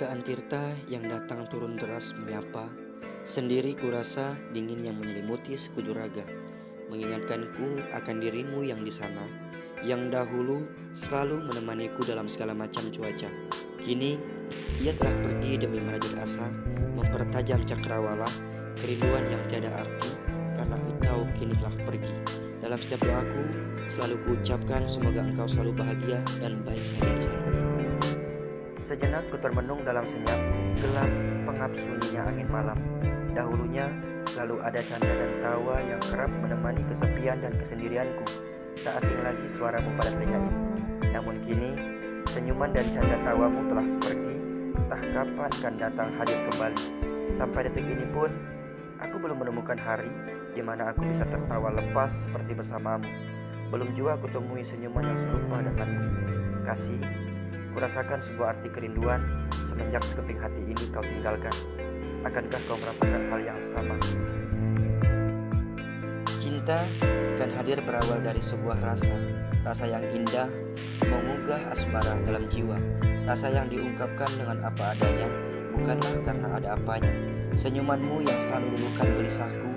Hujan tirta yang datang turun deras menyapa, sendiri kurasa dingin yang menyelimuti sekujur raga, mengingatkanku akan dirimu yang di sana, yang dahulu selalu menemaniku dalam segala macam cuaca. Kini, ia telah pergi demi merajut asa, mempertajam cakrawala, kerinduan yang tiada arti, karena engkau kini telah pergi. Dalam setiap doaku, selalu kuucapkan semoga engkau selalu bahagia dan baik saja di sana. Sejenak ku termenung dalam senyap, gelap, pengap sunyinya angin malam. Dahulunya selalu ada canda dan tawa yang kerap menemani kesepian dan kesendirianku. Tak asing lagi suaramu pada telinga ini. Namun kini, senyuman dan canda tawamu telah pergi, entah kapan akan datang hadir kembali. Sampai detik ini pun, aku belum menemukan hari di mana aku bisa tertawa lepas seperti bersamamu. Belum juga aku temui senyuman yang serupa denganmu. Kasih, Kurasakan sebuah arti kerinduan semenjak sekeping hati ini kau tinggalkan. Akankah kau merasakan hal yang sama? Cinta kan hadir berawal dari sebuah rasa, rasa yang indah, mengunggah asmara dalam jiwa, rasa yang diungkapkan dengan apa adanya, bukanlah karena ada apanya. Senyumanmu yang selalu luluhkan gelisahku,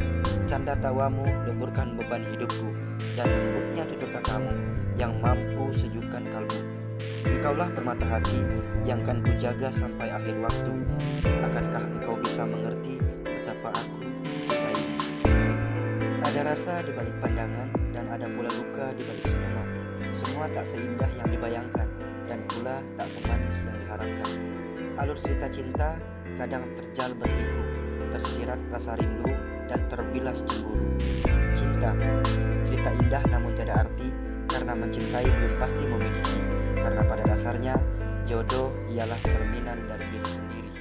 canda tawamu leburkan beban hidupku, dan lembutnya tutur katamu yang mampu sejukkan kalbu. Engkaulah permata hati yang akan kujaga sampai akhir waktu. Akankah engkau bisa mengerti betapa aku cintai? Ada rasa di balik pandangan dan ada pula luka di balik senyuman. Semua tak seindah yang dibayangkan dan pula tak semanis yang diharapkan. Alur cerita cinta kadang terjal berliku, tersirat rasa rindu dan terbilas cemburu. Cinta, cerita indah namun tiada arti karena mencintai belum pasti memiliki. Karena pada dasarnya jodoh ialah cerminan dari diri sendiri.